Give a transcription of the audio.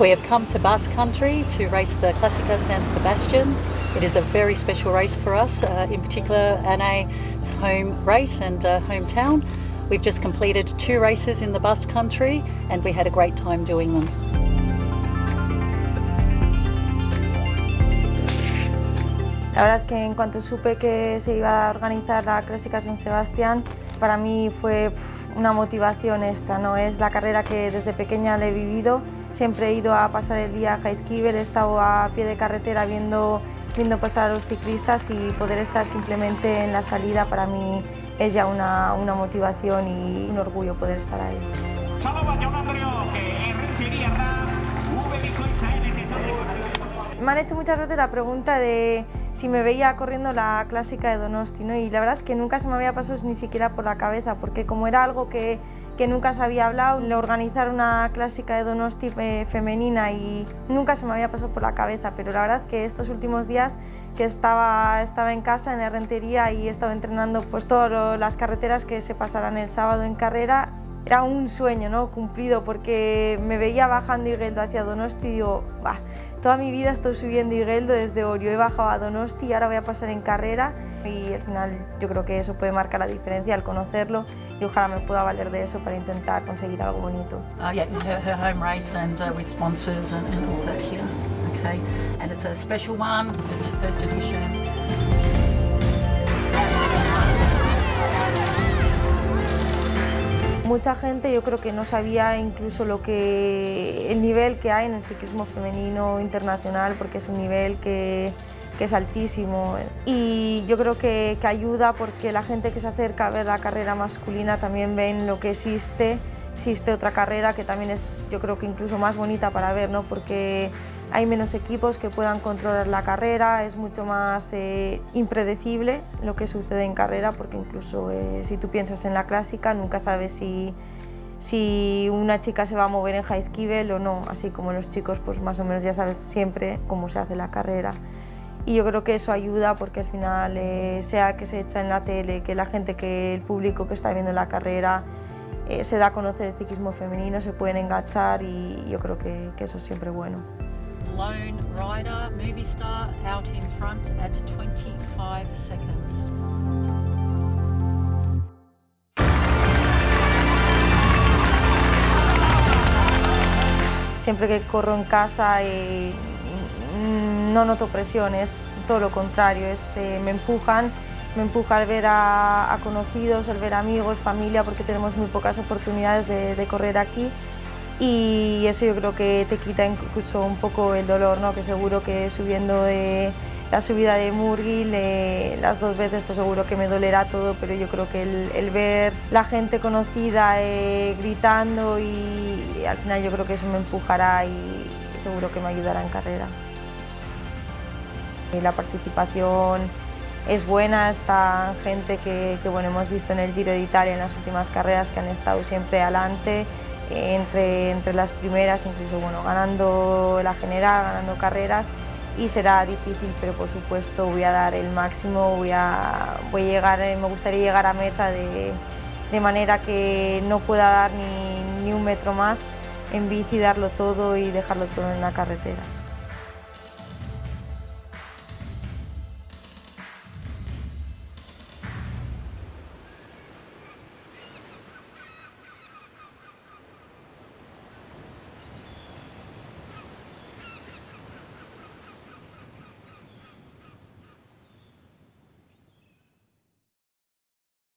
We have come to Basque Country to race the Clásica San Sebastian. It is a very special race for us, uh, in particular Anne's home race and uh, hometown. We've just completed two races in the Basque Country and we had a great time doing them. La verdad que en cuanto supe que se iba a organizar la Clásica San Sebastián, para mí fue una motivación extra. ¿no? Es la carrera que desde pequeña le he vivido, siempre he ido a pasar el día a Heizkibel, he estado a pie de carretera viendo, viendo pasar a los ciclistas y poder estar simplemente en la salida para mí es ya una, una motivación y un orgullo poder estar ahí. Me han hecho muchas veces la pregunta de si me veía corriendo la clásica de Donosti, ¿no? y la verdad que nunca se me había pasado ni siquiera por la cabeza, porque como era algo que, que nunca se había hablado, organizar una clásica de Donosti eh, femenina y nunca se me había pasado por la cabeza, pero la verdad que estos últimos días que estaba, estaba en casa, en Herrentería, y he estado entrenando pues, todas las carreteras que se pasarán el sábado en carrera, era un sueño ¿no? cumplido porque me veía bajando Igueldo hacia Donosti y digo, bah, toda mi vida estoy subiendo Igueldo desde Orio, he bajado a Donosti y ahora voy a pasar en carrera y al final yo creo que eso puede marcar la diferencia al conocerlo y ojalá me pueda valer de eso para intentar conseguir algo bonito. Uh, yeah, her, her home race and uh, with sponsors and all that here. Okay, and it's a special one, it's first edition. Mucha gente yo creo que no sabía incluso lo que, el nivel que hay en el ciclismo femenino internacional porque es un nivel que, que es altísimo y yo creo que, que, ayuda porque la gente que se acerca a ver la carrera masculina también ven lo que existe, existe otra carrera que también es yo creo que incluso más bonita para ver, ¿no? porque hay menos equipos que puedan controlar la carrera, es mucho más eh, impredecible lo que sucede en carrera porque incluso eh, si tú piensas en la clásica nunca sabes si, si una chica se va a mover en Heizkibel o no, así como los chicos pues más o menos ya sabes siempre cómo se hace la carrera. Y yo creo que eso ayuda porque al final, eh, sea que se echa en la tele, que la gente, que el público que está viendo la carrera se da a conocer el ciclismo femenino, se pueden enganchar y yo creo que, que eso es siempre bueno. Lone rider, movie star, out in front at 25 seconds. Siempre que corro en casa eh, no noto presión, es todo lo contrario, es, eh, me empujan, me empuja al ver a, conocidos, al ver amigos, familia, porque tenemos muy pocas oportunidades de, de correr aquí y eso yo creo que te quita incluso un poco el dolor, ¿no? que seguro que subiendo de la subida de Murgil las dos veces pues seguro que me dolerá todo, pero yo creo que el, ver la gente conocida eh, gritando y, al final yo creo que eso me empujará y seguro que me ayudará en carrera. la participación es buena, está gente que, que bueno, hemos visto en el Giro de Italia en las últimas carreras que han estado siempre adelante, entre, entre las primeras, incluso bueno, ganando la general, ganando carreras y será difícil, pero por supuesto voy a dar el máximo, voy a, voy a llegar, me gustaría llegar a meta de, de manera que no pueda dar ni, ni un metro más en bici, darlo todo y dejarlo todo en la carretera.